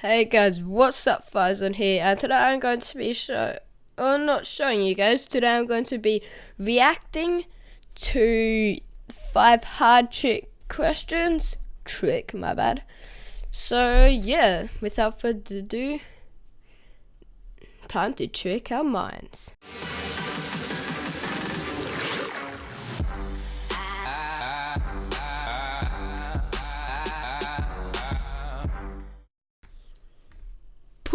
Hey guys, what's up Farzan here and today I'm going to be show or oh, not showing you guys, today I'm going to be reacting to five hard trick questions. Trick, my bad. So yeah, without further ado, time to trick our minds.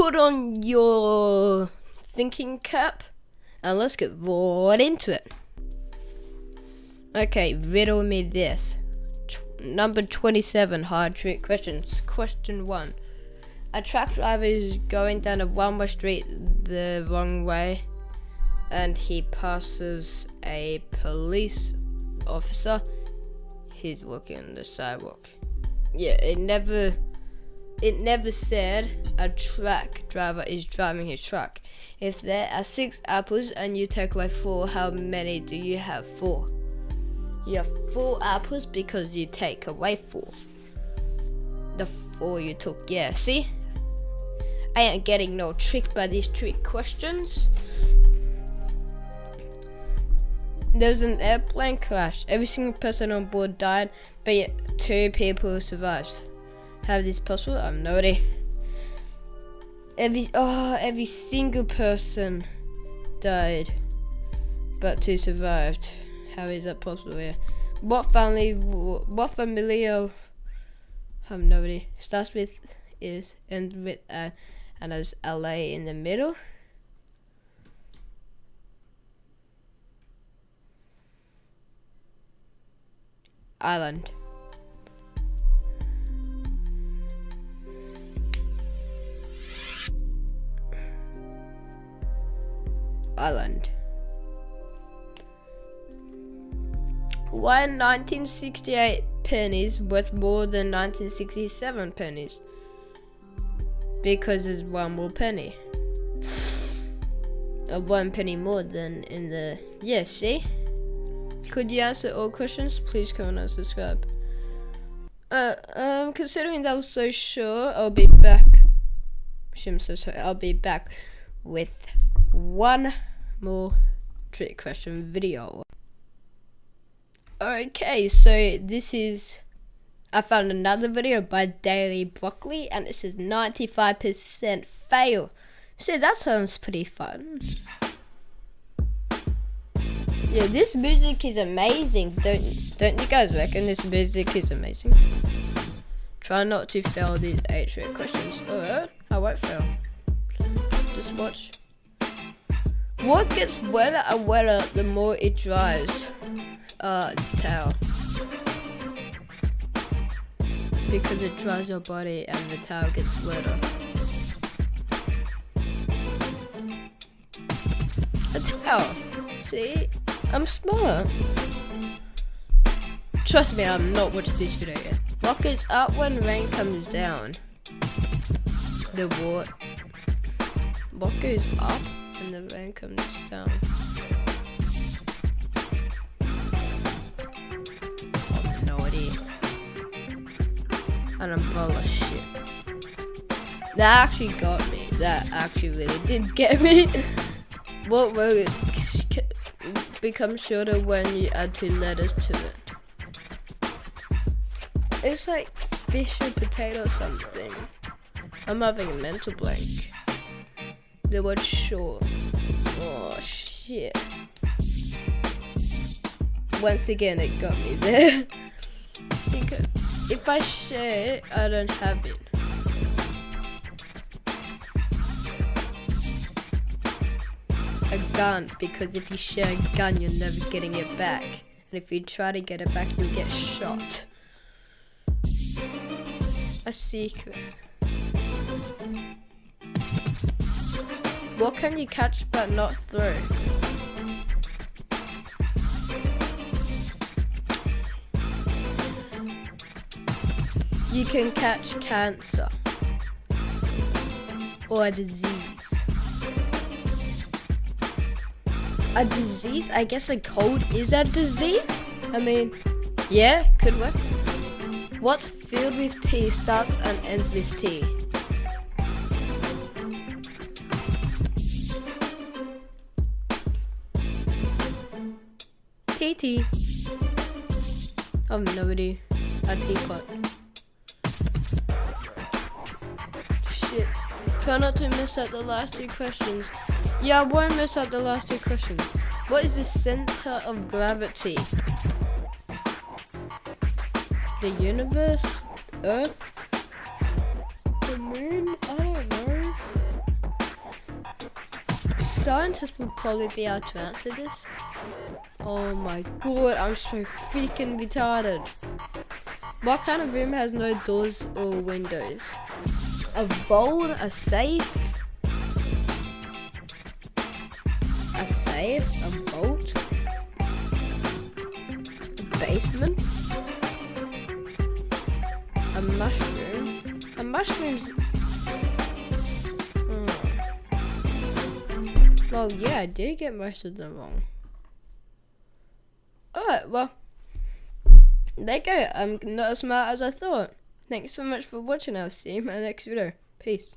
Put on your thinking cap and let's get right into it. Okay, riddle me this. Number 27 hard trick questions. Question 1. A truck driver is going down a one way street the wrong way and he passes a police officer. He's walking on the sidewalk. Yeah, it never it never said a truck driver is driving his truck. If there are six apples and you take away four, how many do you have? Four. You have four apples because you take away four. The four you took, yeah, see? I ain't getting no trick by these trick questions. There was an airplane crash. Every single person on board died, but yet two people survived. Is this possible? I have no idea. Every oh, every single person died, but two survived. How is that possible? Yeah. What family? What familiar? I have no. Starts with is ends with uh, and has LA in the middle. Island. Island. Why 1968 pennies worth more than 1967 pennies? Because there's one more penny. A one penny more than in the... Yeah, see? Could you answer all questions? Please comment and subscribe. Uh, um, considering that was so sure, I'll be back. I'm so sorry. I'll be back with one more trick question video. Okay, so this is I found another video by Daily Broccoli and it says 95% fail. So that sounds pretty fun. Yeah, this music is amazing. Don't don't you guys reckon this music is amazing? Try not to fail these eight trick questions. Alright, I won't fail. Just watch. What gets wetter and wetter the more it dries? Uh, towel. Because it dries your body and the towel gets wetter. A towel. See? I'm smart. Trust me, I'm not watching this video yet. What goes up when rain comes down? The what? What goes up? And the rain comes down. no idea. An umbrella shit. That actually got me. That actually really did get me. what word becomes shorter when you add two letters to it? It's like fish or potato something. I'm having a mental blank the word short. Oh shit. Once again it got me there. because if I share I don't have it. A gun, because if you share a gun, you're never getting it back. And if you try to get it back, you'll get shot. A secret. What can you catch but not throw? You can catch cancer or a disease. A disease? I guess a cold is a disease? I mean, yeah, could work. What's filled with tea starts and ends with T? Tea. I have no idea. A teapot. Shit. Try not to miss out the last two questions. Yeah, I won't miss out the last two questions. What is the center of gravity? The universe? Earth? The moon? I don't know. Scientists will probably be able to answer this. Oh my god, I'm so freaking retarded. What kind of room has no doors or windows? A vault? A safe? A safe? A vault? A basement? A mushroom? A mushroom's... Hmm. Well, yeah, I did get most of them wrong. Alright, well, there you go. I'm not as smart as I thought. Thanks so much for watching. I'll see you in my next video. Peace.